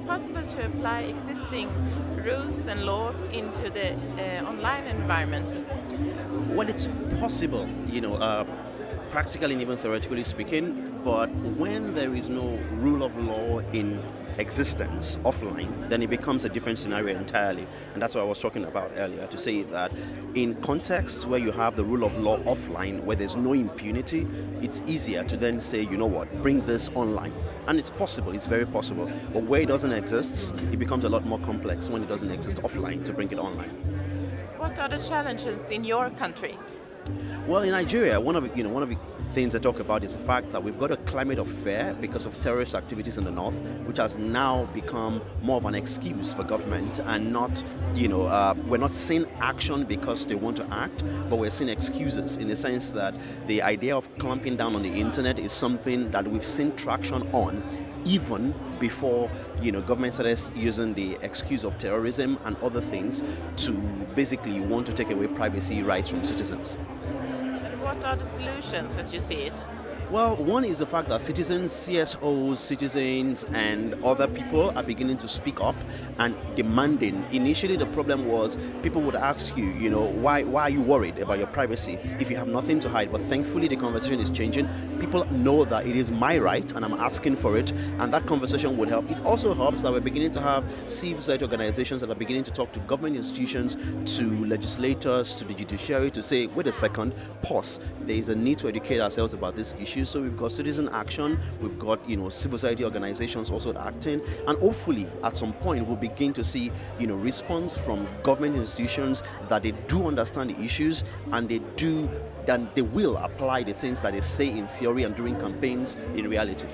it possible to apply existing rules and laws into the uh, online environment? Well, it's possible, you know, uh, practically and even theoretically speaking, but when there is no rule of law in existence offline, then it becomes a different scenario entirely. And that's what I was talking about earlier to say that in contexts where you have the rule of law offline, where there's no impunity, it's easier to then say, you know what, bring this online. And it's possible, it's very possible. But where it doesn't exist, it becomes a lot more complex when it doesn't exist offline to bring it online. What are the challenges in your country? Well, in Nigeria, one of you know one of the things I talk about is the fact that we've got a climate of fear because of terrorist activities in the north, which has now become more of an excuse for government and not, you know, uh, we're not seeing action because they want to act, but we're seeing excuses in the sense that the idea of clamping down on the internet is something that we've seen traction on even before you know government started using the excuse of terrorism and other things to basically want to take away privacy rights from citizens what are the solutions as you see it? Well, one is the fact that citizens, CSOs, citizens, and other people are beginning to speak up and demanding. Initially, the problem was people would ask you, you know, why, why are you worried about your privacy if you have nothing to hide? But thankfully, the conversation is changing. People know that it is my right and I'm asking for it, and that conversation would help. It also helps that we're beginning to have civil society organizations that are beginning to talk to government institutions, to legislators, to the judiciary to say, wait a second, pause. There is a need to educate ourselves about this issue issues. So we've got citizen action, we've got you know civil society organizations also acting, and hopefully at some point we'll begin to see you know response from government institutions that they do understand the issues and they do then they will apply the things that they say in theory and during campaigns in reality.